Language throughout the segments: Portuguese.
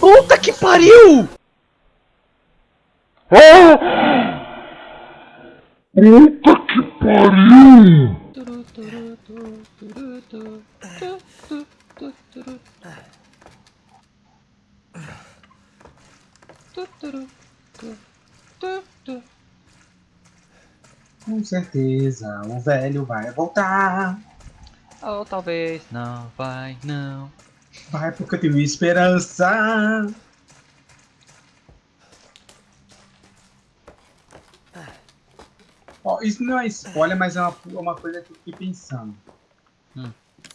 Puta que pariu! Puta que pariu! Com certeza o velho vai voltar. Ou talvez não, vai, não. Vai porque eu tenho esperança. Ó, isso não é spoiler, mas é uma, uma coisa que eu fiquei pensando. Hum.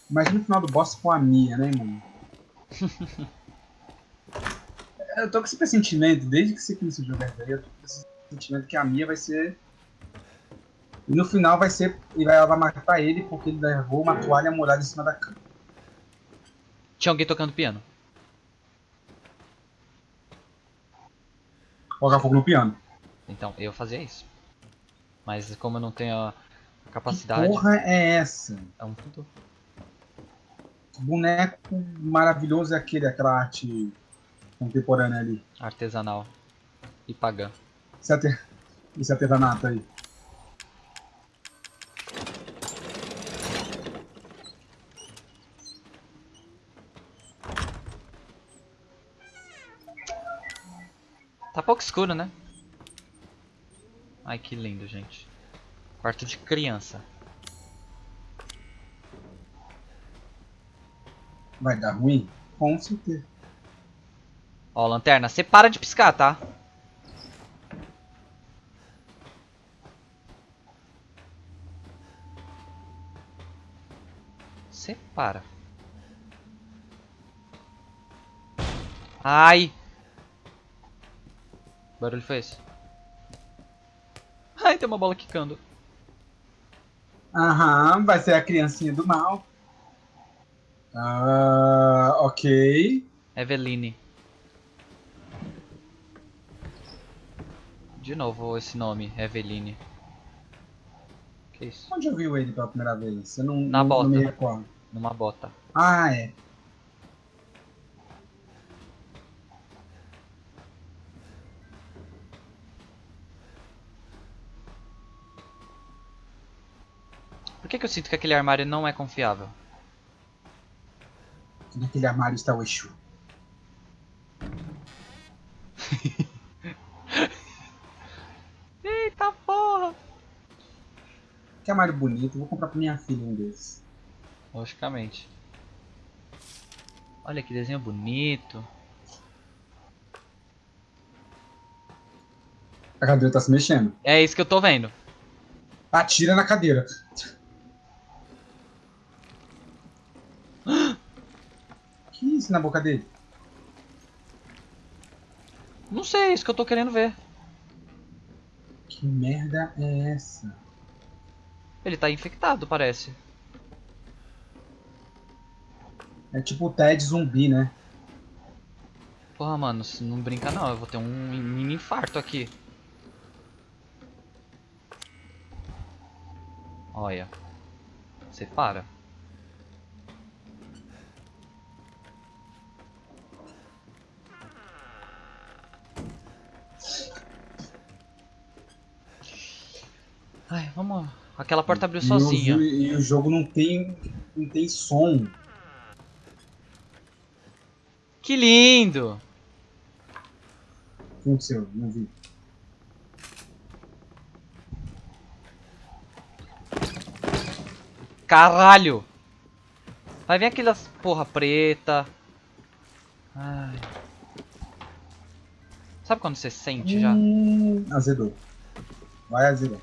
Imagina o final do boss com a Mia, né, mano? eu tô com esse pressentimento, desde que você começou a jogar daí, eu tô com esse pressentimento que a Mia vai ser. E no final vai ser. E ela vai matar ele porque ele levou uma toalha molhada em cima da cama. Tinha alguém tocando piano. Colocar fogo no piano. Então, eu fazia isso. Mas como eu não tenho a capacidade. Porra é essa? É um tudo. Que boneco maravilhoso é aquele, aquela arte contemporânea ali. Artesanal. E pagã. Esse, arte... Esse artesanato aí. Pouco escuro, né? Ai, que lindo, gente. Quarto de criança. Vai dar ruim? Com certeza. Ó, lanterna, você para de piscar, tá? Você para. Ai! Barulho foi esse? Ai, tem uma bola quicando. Aham, vai ser a criancinha do mal. Ah, ok. Eveline. De novo esse nome, Eveline. Que isso? Onde eu vi ele pela primeira vez? Eu não, Na não, bota. não me recordo. Numa bota. Ah, é. Por que, que eu sinto que aquele armário não é confiável? Naquele armário está o Exu. Eita porra! Que armário bonito. Vou comprar pra minha filha um desses. Logicamente. Olha que desenho bonito. A cadeira tá se mexendo. É isso que eu tô vendo. Atira na cadeira. que isso na boca dele? Não sei, é isso que eu tô querendo ver. Que merda é essa? Ele tá infectado, parece. É tipo o Ted zumbi, né? Porra, mano, não brinca não, eu vou ter um mini infarto aqui. Olha. Você para. Ai, vamos. Aquela porta abriu E sozinha. E, o jogo não tem, não tem som. Que lindo! O que aconteceu? Não vi. Caralho! Vai vir aquelas porra preta. Ai. Sabe quando você sente já? Hum, azedou. Vai azedar.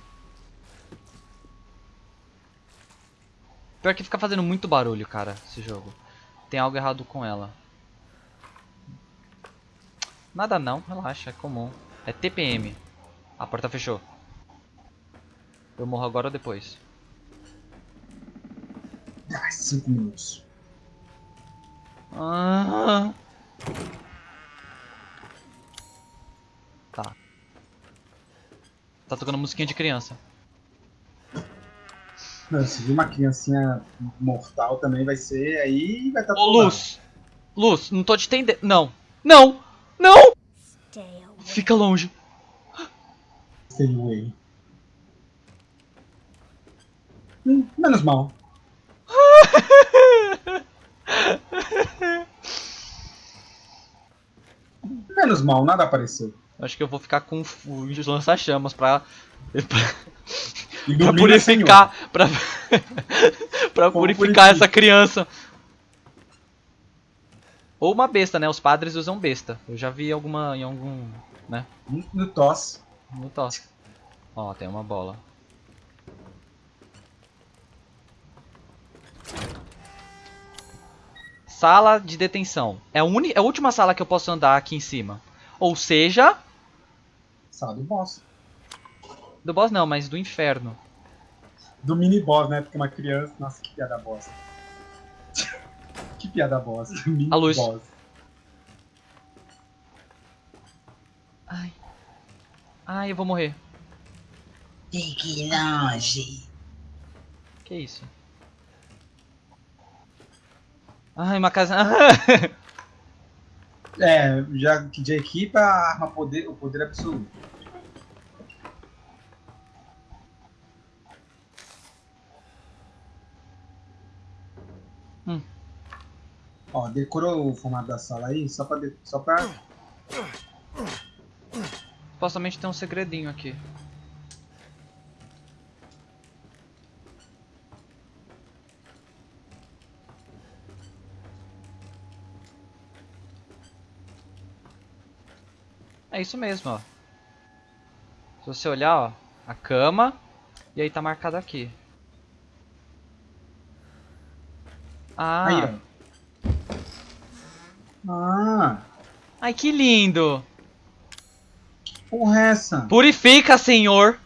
Pior que fica fazendo muito barulho, cara, esse jogo. Tem algo errado com ela. Nada não, relaxa, é comum. É TPM. A porta fechou. Eu morro agora ou depois? Ah, cinco minutos. Ah. Tá. Tá tocando musiquinha de criança. Não, Se vir uma criancinha mortal também vai ser. Aí vai estar Ô, Luz! Luz, não tô te entendendo. Não. Não! Não! Fica longe. Stay away. Hum, menos mal. Menos mal, nada apareceu. Acho que eu vou ficar com o lança-chamas pra, pra, pra purificar. Pra, pra purificar purifica. essa criança. Ou uma besta, né? Os padres usam besta. Eu já vi alguma em algum. né? No tosse. No tosse. Ó, tem uma bola. Sala de detenção. É a, é a última sala que eu posso andar aqui em cima. Ou seja, Sala do boss. Do boss não, mas do inferno. Do mini boss, né? Porque uma criança. Nossa, que piada bosta. que piada bosta. Mini A luz. boss. Ai. Ai, eu vou morrer. Fique longe. Que isso? Ai, uma casa. É, já que de equipa, a arma poder, o poder absoluto. Ó, decorou o formato da sala aí, só pra, de- só pra Supostamente tem um segredinho aqui. É isso mesmo, ó. Se você olhar, ó, a cama e aí tá marcado aqui. Ah, Aí, ó. Ah, ai que lindo! porra é essa? Purifica, Senhor!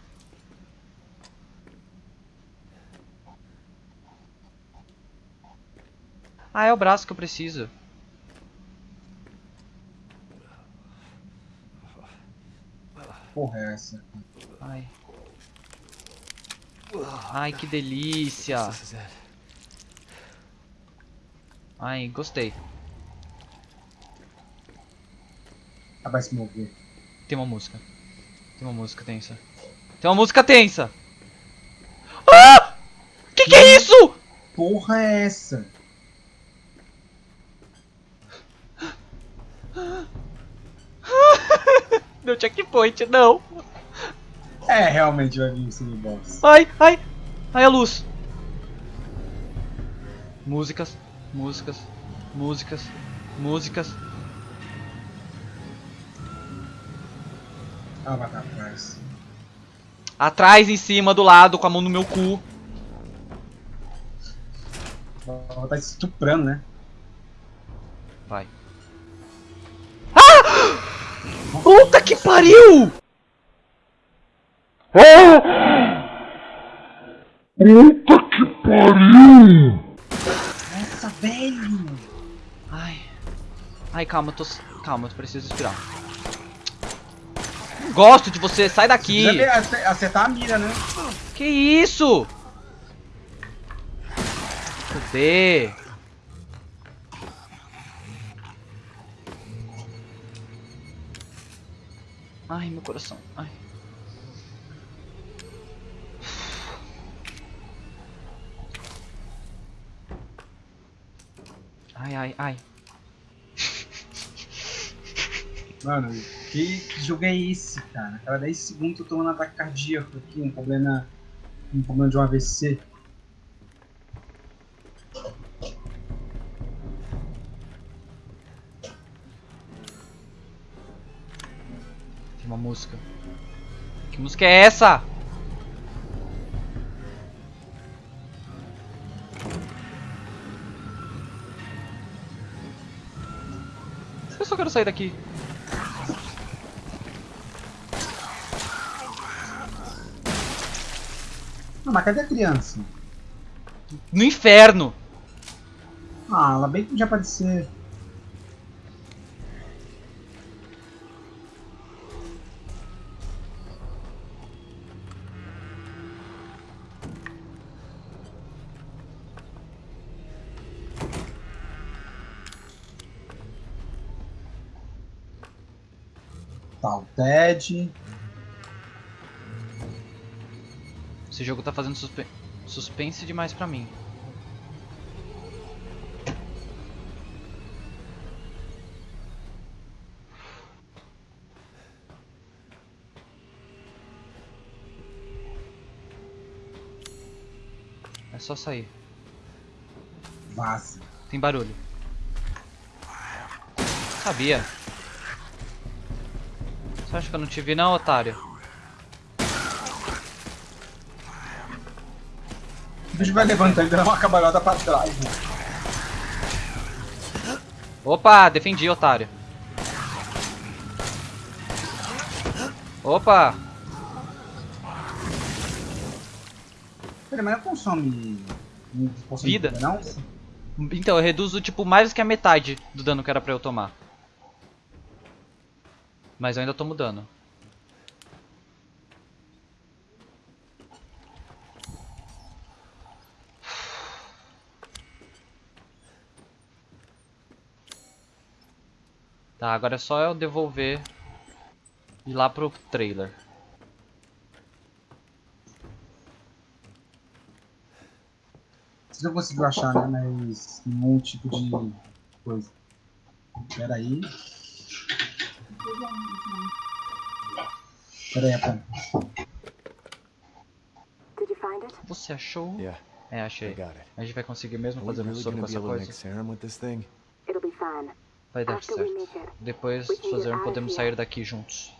Ah, é o braço que eu preciso. Porra é essa? Ai. Ai, que delícia. Ai, gostei. Ela vai se mover. Tem uma música. Tem uma música tensa. Tem uma música tensa. Ah! Que que é isso? Porra é essa? Deu checkpoint, não. É, realmente vai vir o mini boss. Ai, ai. Ai, a luz. Músicas, músicas, músicas, músicas. Ela vai estar atrás. Atrás, em cima, do lado, com a mão no meu cu. Ela tá estuprando, né? Vai. Ah! Puta que pariu! Puta que pariu! Nossa, velho! Ai. Ai, calma, eu tô. Calma, eu preciso respirar. Gosto de você, sai daqui! Ace- acertar a mira, né? Que isso? Cadê? Ai, meu coração. Ai. Ai, ai, ai. Mano, que, jogo é esse, cara? Cada 10 segundos eu tô tomando ataque cardíaco aqui, um problema. Um problema de um AVC. Tem uma música. Que música é essa? Eu só quero sair daqui. Ah, mas cadê a criança? No inferno! Ah, ela bem que podia aparecer. Tá, o Ted. Esse jogo tá fazendo suspe- suspense demais pra mim. É só sair. Vaza. Tem barulho. Sabia. Você acha que eu não te vi não, otário? Bicho vai levantando e dando uma cabalhada pra trás. né? Opa, defendi, otário. Opa! Peraí, mas não consome não consome Vida? não? Então, eu reduzo, tipo, mais do que a metade do dano que era pra eu tomar. Mas eu ainda tomo dano. Tá, agora é só eu devolver e ir lá pro trailer. Você já conseguiu achar, né? Mas nenhum tipo de coisa. Pera aí. Pera aí, Apple. Did you find it? Você achou? Yeah, É, I achei. got it. A gente vai conseguir mesmo fazer um soco com essa coisa? serum with this thing? It'll be fine. Vai dar certo. Depois fazer, podemos sair daqui juntos.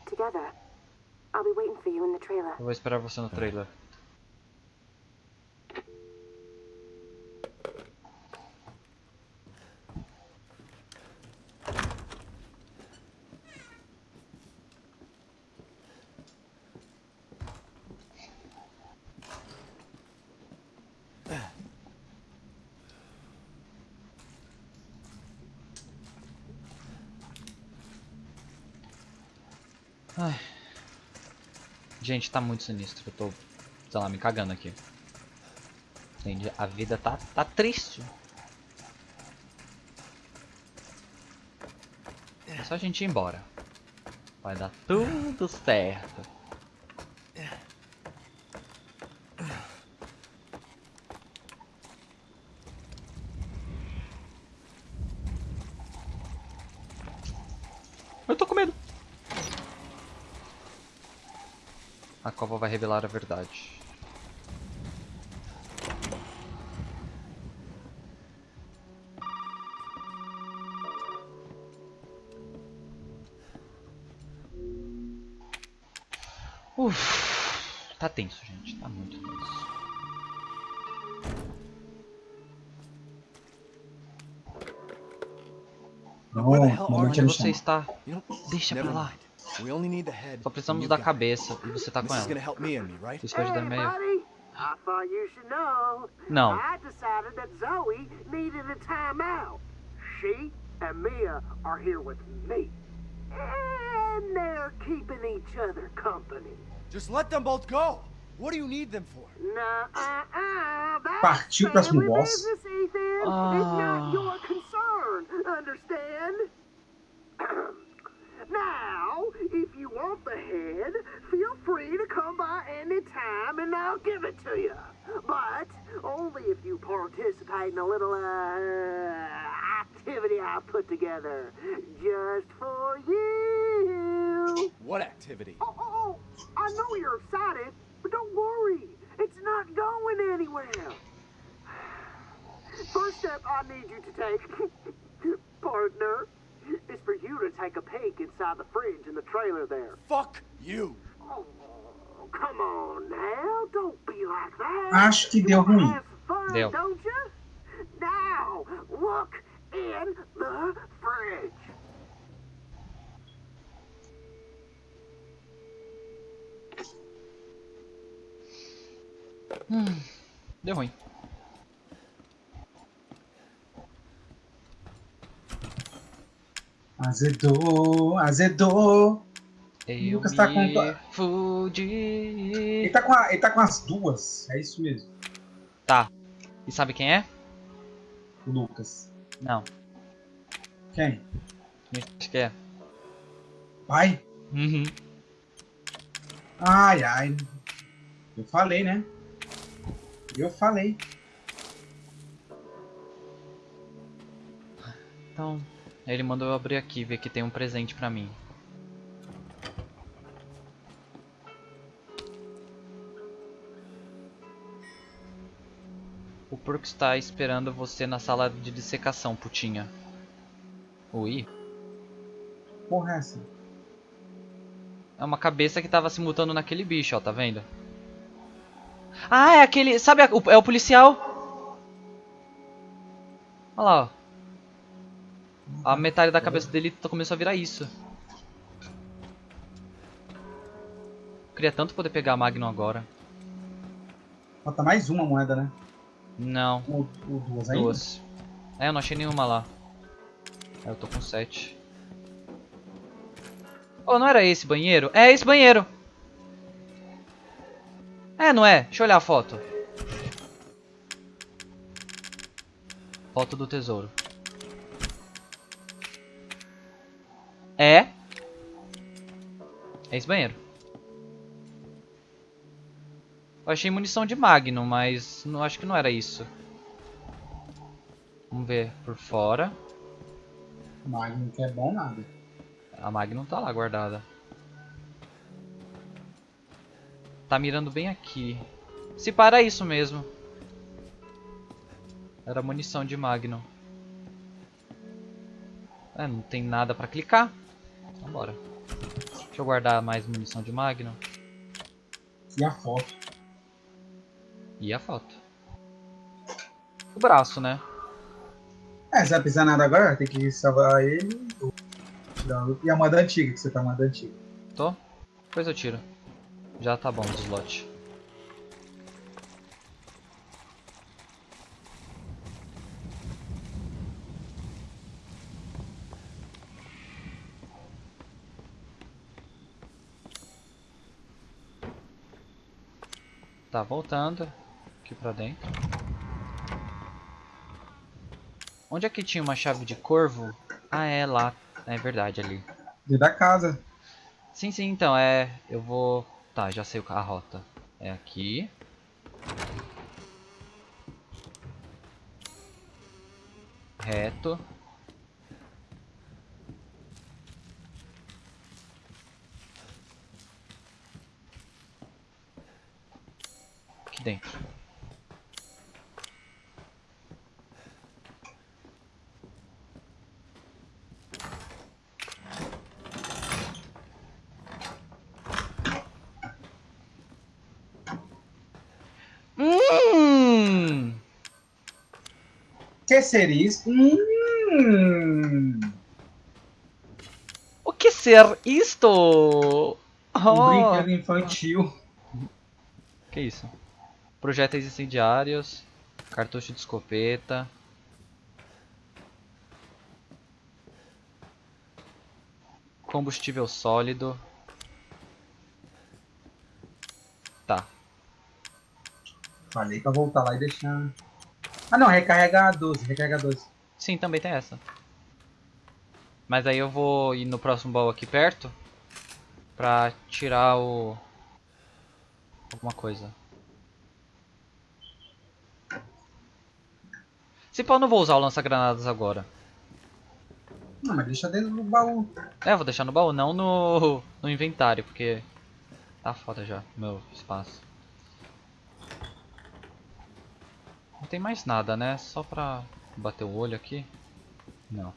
Eu vou esperar você no trailer. Ai. Gente, tá muito sinistro. Eu tô, sei lá, me cagando aqui. Entende? A vida tá, tá triste. É só a gente ir embora. Vai dar tudo certo. A cova vai revelar a verdade. Uf, tá tenso, gente. Tá muito tenso. Não Onde você está? Deixa pra lá. Só precisamos da cabeça e você tá com ela. Isso vai ajudar meio. Não. She and Mia are here with me. And they're keeping each other company. Just let them both go. What do you need them for? Nah, uh, uh, that's Partiu o próximo boss. business, Ethan. Ah. It's not your concern. Understand? now, if you want the head, feel free to come by any time and I'll give it to you. But only if you participate in a little uh, activity I put together just for you. What activity? Oh, oh, oh, I know you're excited, but don't worry. It's not going anywhere. First step I need you to take, partner, is for you to take a peek inside the fridge in the trailer there. Fuck you. Oh, come on now. Don't be like that. Acho que You deu wanna ruim. fun, Deu. don't you? Now, look in the fridge. Hmm. Deu ruim. Azedou, azedou. Eu Lucas tá com fudi. Ele tá, com a- ele tá com as duas. É isso mesmo, Tá. E sabe quem é? o Lucas. Não. Quem? Quem Acho que é. Pai? Uhum. Ai, ai. Eu falei, né? Eu falei. Então, ele mandou eu abrir aqui, ver que tem um presente pra mim. O porco está esperando você na sala de dissecação, putinha. Ui, Porra, é essa? é uma cabeça que tava se mutando naquele bicho, ó, tá vendo? Ah, é aquele. Sabe, é o policial? Olha lá, ó. A metade da cabeça dele tá- começou a virar isso. Queria tanto poder pegar a Magnum agora. Falta mais uma moeda, né? Não, Ou, ou duas ainda? duas. É, eu não achei nenhuma lá. É, eu tô com sete. Oh, não era esse banheiro? É esse banheiro! É, não é? Deixa eu olhar a foto. Foto do tesouro. É. É esse banheiro. Eu achei munição de Magnum, mas não acho que não era isso. Vamos ver por fora. Magnum que é bom nada. A Magnum tá lá guardada. Tá mirando bem aqui. Se para é isso mesmo. Era munição de Magnum. É, não tem nada pra clicar. Então bora. Deixa eu guardar mais munição de Magnum. E a foto? E a foto. O braço, né? É, você vai pisar nada agora, tem que salvar ele. E a moeda antiga, que você tá a moeda antiga. Tô? Depois eu tiro. Já tá bom o slot. Tá voltando aqui pra dentro. Onde é que tinha uma chave de corvo? Ah, é lá. É verdade, ali. Dentro da casa. Sim, sim, então é. Eu vou. Tá, já sei a rota. É aqui. Reto. Dentro. Hum! Que seria isso? Hum, O que ser isto? um Oh, brinquedo infantil. que isso? Projéteis incendiários, cartucho de escopeta. Combustível sólido. Tá. Falei pra voltar lá e deixar. Ah não, recarrega 12, recarrega 12. Sim, também tem essa. Mas aí eu vou ir no próximo baú aqui perto pra tirar o alguma coisa. Se pau, eu não vou usar o lança-granadas agora. Não, mas deixa dentro do baú. É, vou deixar no baú, não no, no inventário, porque tá foda já o meu espaço. Não tem mais nada, né? Só pra bater o olho aqui. Não.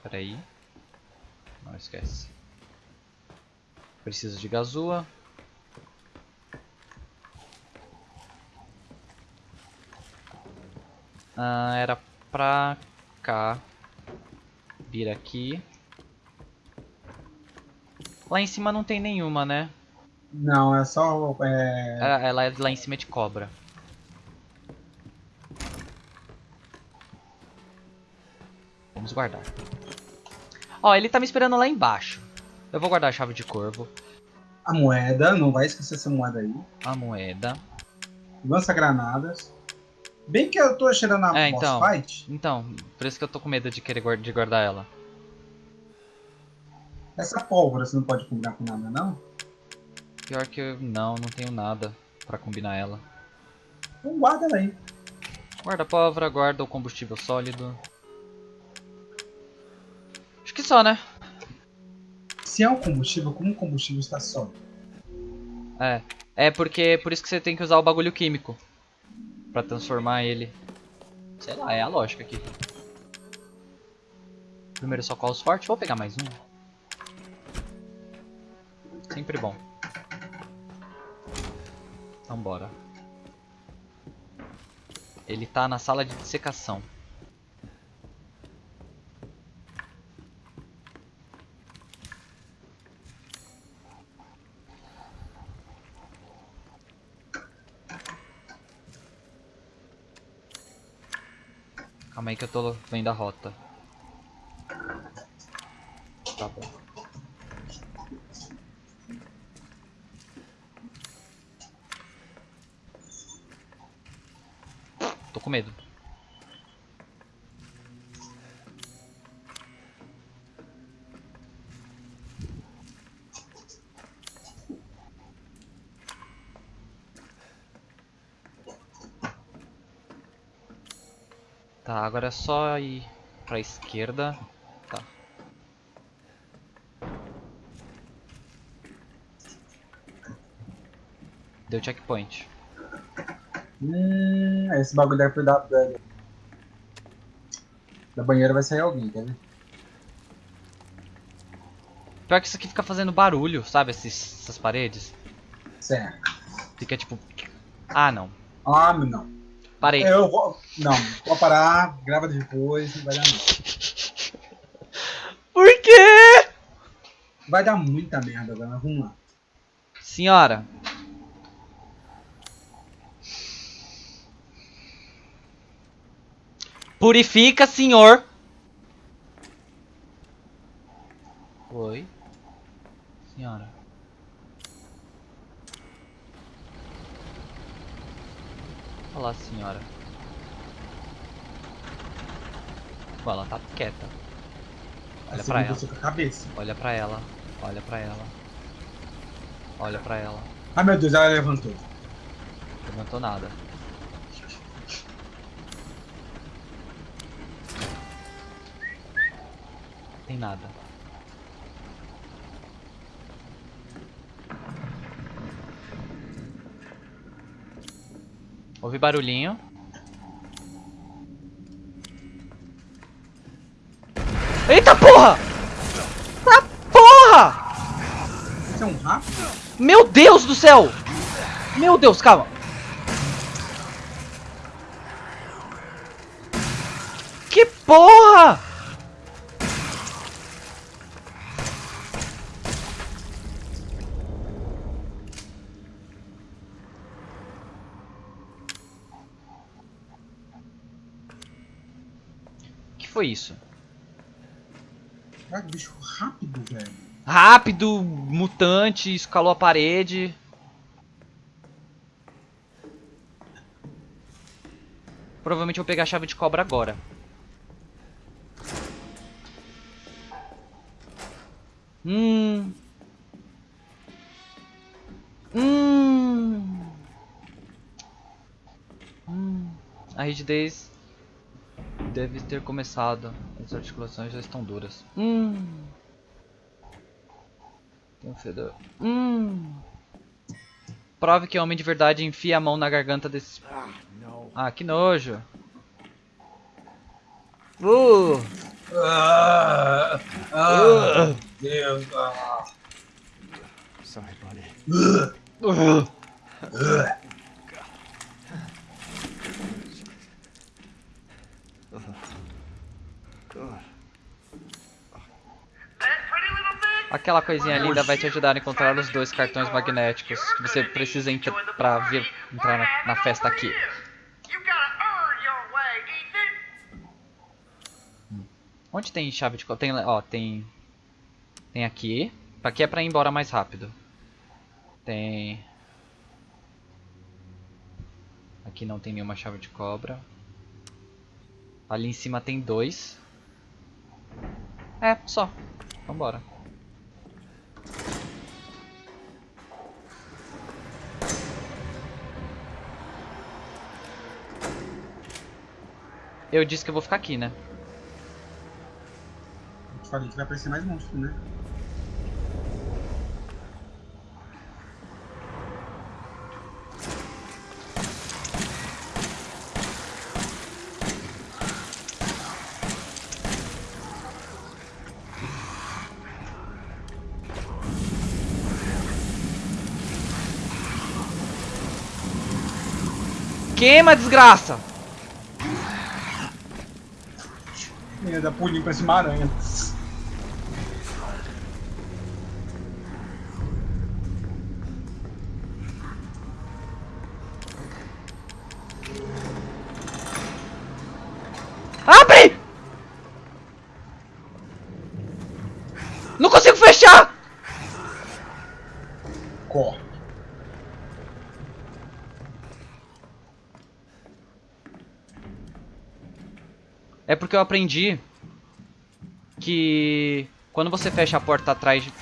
Pera aí. Não esquece. Preciso de gazua. Ah, era pra cá. Vir aqui. Lá em cima não tem nenhuma, né? Não, é só. É... Ela, ela é lá em cima de cobra. Vamos guardar. Ó, ele tá me esperando lá embaixo. Eu vou guardar a chave de corvo, A moeda, não vai esquecer essa moeda aí. a moeda. Lança granadas. Bem que eu tô cheirando a É, boss então. fight. Então, por isso que eu tô com medo de querer de guardar ela. Essa pólvora você não pode combinar com nada, não? Pior que eu não, não tenho nada pra combinar ela. Então guarda ela aí. Guarda a pólvora, guarda o combustível sólido. Acho que só, né? Se é um combustível, como o combustível está sólido? É. É porque por isso que você tem que usar o bagulho químico. Pra transformar ele. Sei lá, é a lógica aqui. Primeiro socorros forte, vou pegar mais um. Sempre bom. Então bora. Ele tá na sala de dissecação. Calma aí que eu tô vendo a rota. Tá bom. Tô com medo. Tá, agora é só ir pra esquerda. Tá. Deu checkpoint. Hum, esse bagulho deve da, da, da banheira vai sair alguém, quer ver? Pior que isso aqui fica fazendo barulho, sabe? Esses, essas paredes. Certo. Fica tipo. Ah, não. Ah, não. Parei. Eu vou. Não, vou parar, grava depois, não vai dar não. Por quê? Vai dar muita merda agora, vamos lá. Senhora. Purifica, senhor. Oi. Senhora. Olá, senhora. Bom, ela tá quieta. Olha Assim, pra ela. com a cabeça. Olha pra ela. Olha pra ela. Olha pra ela. Ai meu Deus, ela levantou. Levantou nada. Tem nada. Ouvi barulhinho. Eita porra! Porra! Você é um rápido? Meu Deus do céu! Meu Deus, calma. Que porra! Foi isso? Cara, bicho rápido, velho. Rápido, mutante, escalou a parede. Provavelmente vou pegar a chave de cobra agora. Hum. Hum. Hum. A rigidez deve ter começado. As articulações já estão duras. Hum. Tem um fedor. Hum. Prove que homem de verdade enfia a mão na garganta desse. Ah. Ah, que nojo. Uh. Ah, ah, Deus. Ah. Sorry, buddy. Uh. God. Aquela coisinha linda vai te ajudar a encontrar os dois cartões magnéticos que você precisa pra vir entrar na, na festa aqui. Onde tem chave de tem ó tem tem aqui. Aqui é pra ir embora mais rápido. Tem Aqui não tem nenhuma chave de cobra. Ali em cima tem dois. É, só. Vambora. Eu disse que eu vou ficar aqui, né? Eu te falei que vai aparecer mais monstro, né? Queima, desgraça! Dá pulinho pra cima aranha. Abre! Não consigo fechar! Corre. Porque eu aprendi que quando você fecha a porta atrás de...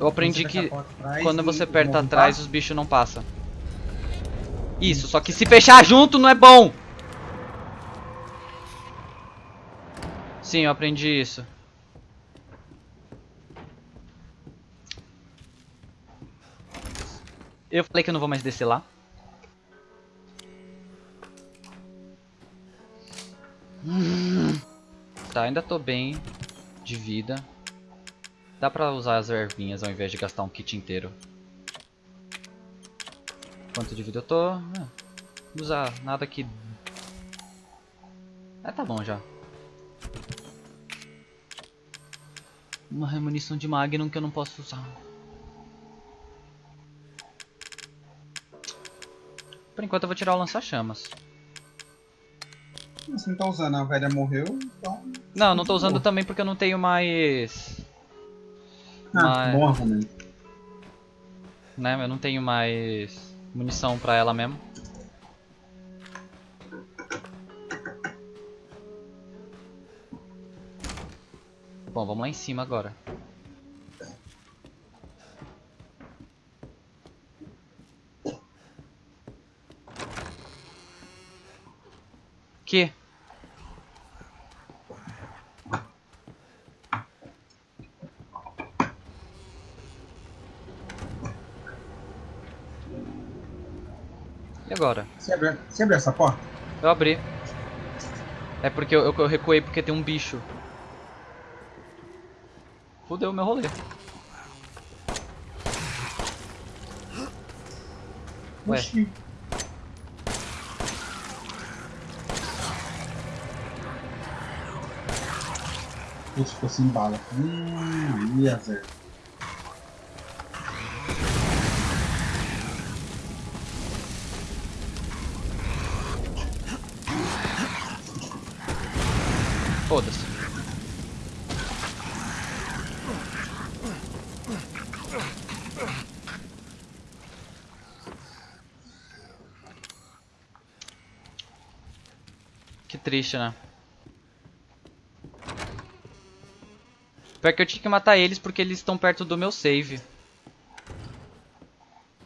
Eu aprendi que quando você aperta atrás os bichos não passam. Isso, só que se fechar junto não é bom. Sim, eu aprendi isso. Eu falei que eu não vou mais descer lá. Hum. Tá, ainda tô bem de vida. Dá pra usar as ervinhas ao invés de gastar um kit inteiro. Quanto de vida eu tô? Ah, não usar nada que... Ah, tá bom já. Uma remunição de Magnum que eu não posso usar. Por enquanto eu vou tirar o lança-chamas. Você não tá usando, a velha morreu, então. Não, não tô usando também porque eu não tenho mais... Ah, Mas- bom argumento. Né, eu não tenho mais munição pra ela mesmo. Bom, vamos lá em cima agora. Que? E agora? Você abriu, você abriu essa porta? Eu abri. É porque eu, eu, recuei porque tem um bicho. Fudeu meu rolê. Ué. Oxi. Putz, ficou sem bala. Hum, ia, Zé. Foda-se. Que triste, né? Pior que eu tinha que matar eles porque eles estão perto do meu save.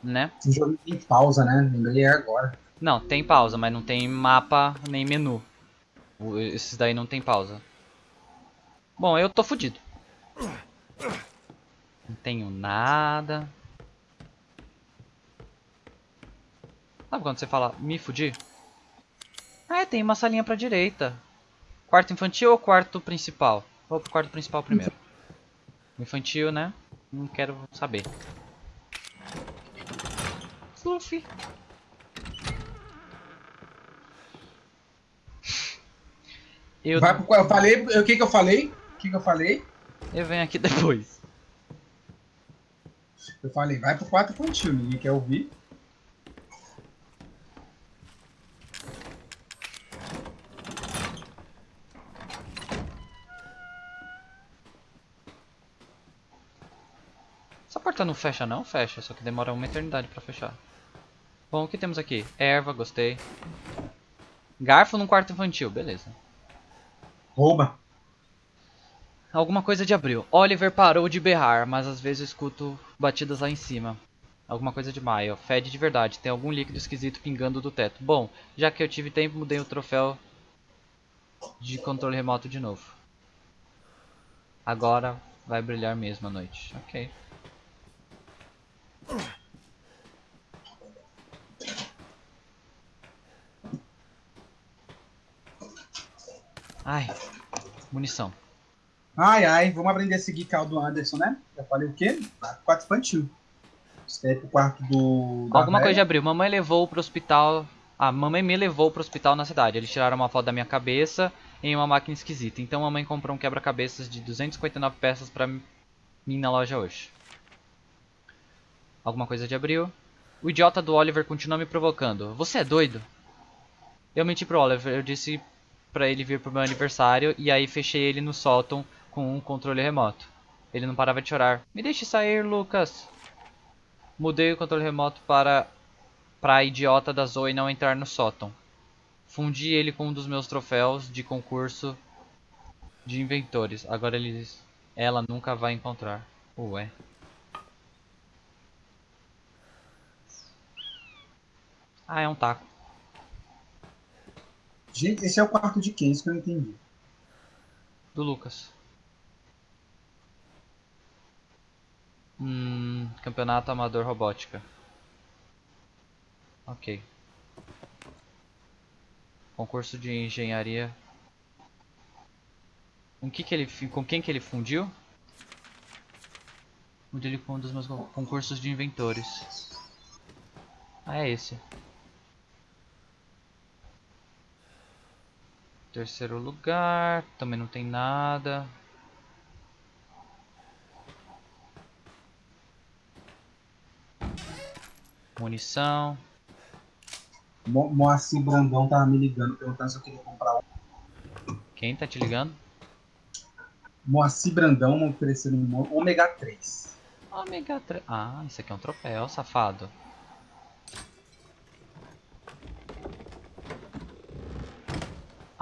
Né? O jogo tem pausa, né? Lembrei agora. Não, tem pausa, mas não tem mapa nem menu. Esses daí não tem pausa. Bom, eu tô fudido. Não tenho nada. Sabe quando você fala me fudi? Ah, é, tem uma salinha pra direita. Quarto infantil ou quarto principal? Vou pro quarto principal primeiro. Infantil, né? Não quero saber. Fluffy. Eu, Vai pro, eu falei, o que que eu falei? O que que eu falei? eu venho aqui depois. Eu falei, vai pro 4 infantil, ninguém quer ouvir. Porta não fecha não? Fecha, só que demora uma eternidade pra fechar. Bom, o que temos aqui? Erva, gostei. Garfo num quarto infantil, beleza. Rouba. Alguma coisa de abril. Oliver parou de berrar, mas às vezes eu escuto batidas lá em cima. Alguma coisa de maio. Fede de verdade. Tem algum líquido esquisito pingando do teto. Bom, já que eu tive tempo, mudei o troféu de controle remoto de novo. Agora vai brilhar mesmo a noite. Ok. Ai, munição. Ai, ai, vamos aprender a seguir caldo Anderson, né? Já falei o quê? Quarto infantil. É pro quarto do. Alguma coisa de abril. Mamãe levou pro hospital. Ah, mamãe me levou pro hospital na cidade. Eles tiraram uma foto da minha cabeça em uma máquina esquisita. Então mamãe comprou um quebra-cabeças de 259 peças pra mim na loja hoje. Alguma coisa de abril. O idiota do Oliver continua me provocando. Você é doido? Eu menti pro Oliver. Eu disse pra ele vir pro meu aniversário e aí fechei ele no sótão com um controle remoto. Ele não parava de chorar. Me deixe sair, Lucas. Mudei o controle remoto para para a idiota da Zoe não entrar no sótão. Fundi ele com um dos meus troféus de concurso de inventores. Agora eles ela nunca vai encontrar. Ué. Ah, é um taco. Gente, esse é o quarto de quem? Isso que eu não entendi. Do Lucas. Hum, campeonato amador robótica. Ok. Concurso de engenharia. Com que que ele, com quem que ele fundiu? Fundiu ele com um dos meus con- concursos de inventores. Ah, é esse. Terceiro lugar, também não tem nada. Munição. Mo Moacir Brandão tava me ligando, perguntando se eu queria comprar um. Quem tá te ligando? Moacir Brandão me oferecendo um ômega 3. Ômega 3. Ah, isso aqui é um troféu, safado.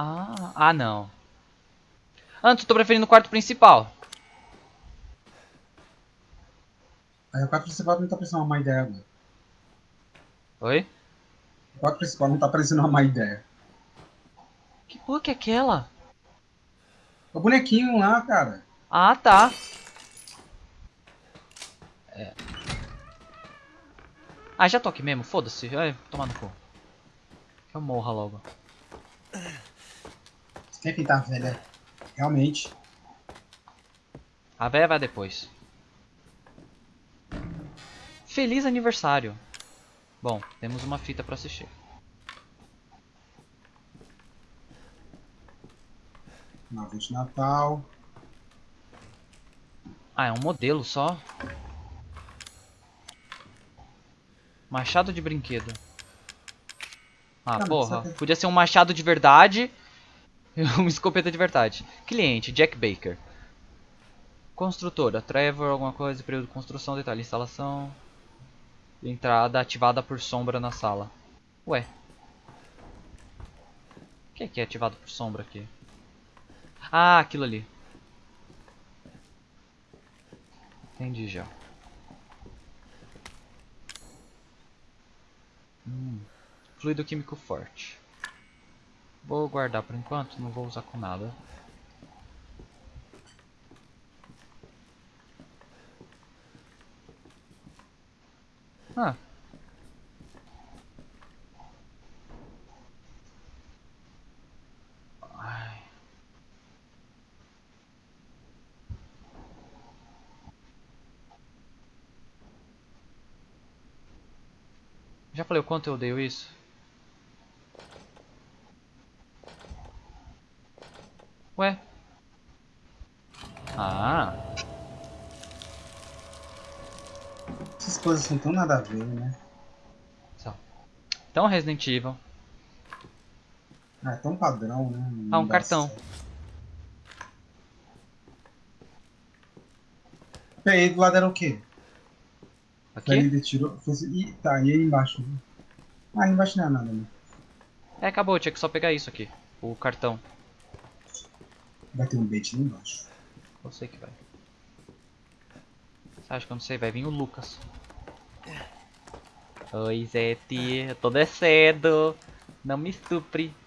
Ah, ah não. Antes, eu tô preferindo o quarto principal. Aí o quarto principal não tá parecendo uma má ideia agora. Oi? O quarto principal não tá parecendo uma má ideia. Que porra que é aquela? O bonequinho lá, cara. Ah, tá. É. Ah, já tô aqui mesmo, foda-se. Ai, toma no cu. Que eu morra logo. Quer pintar a velha? Realmente. A véia vai depois. Feliz aniversário. Bom, temos uma fita pra assistir. Nave de Natal. Ah, é um modelo só. Machado de brinquedo. Ah, mas porra. sabe- Podia ser um machado de verdade uma escopeta de verdade. Cliente, Jack Baker. Construtora, Trevor, alguma coisa, período de construção, detalhe, instalação. Entrada ativada por sombra na sala. Ué. O que é que é ativado por sombra aqui? Ah, aquilo ali. Entendi já. Hum, fluido químico forte. Vou guardar por enquanto, não vou usar com nada. Ah. Ai. Já falei o quanto eu odeio isso? Ué? Ah, Essas coisas são tão nada a ver, né? só. Então Resident Evil. Ah, é tão padrão, né? Não Ah, um cartão. certo. Peraí, do lado era o quê? Aqui? Ele tirou. Fez, e, tá, e aí embaixo? Ah, aí embaixo não é nada, né? É, acabou, tinha que só pegar isso aqui. O cartão. Vai ter um bait lá embaixo. Eu sei que vai. Você acha que eu não sei? Vai vir o Lucas. Oi, Zete. Eu tô descendo. Não me estupre.